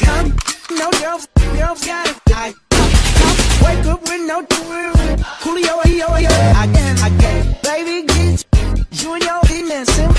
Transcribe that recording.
come, no girls, girls got it. I come, come, wake up with no tools. Coolio, yo, yo, again, again. Baby, get you and your innocent,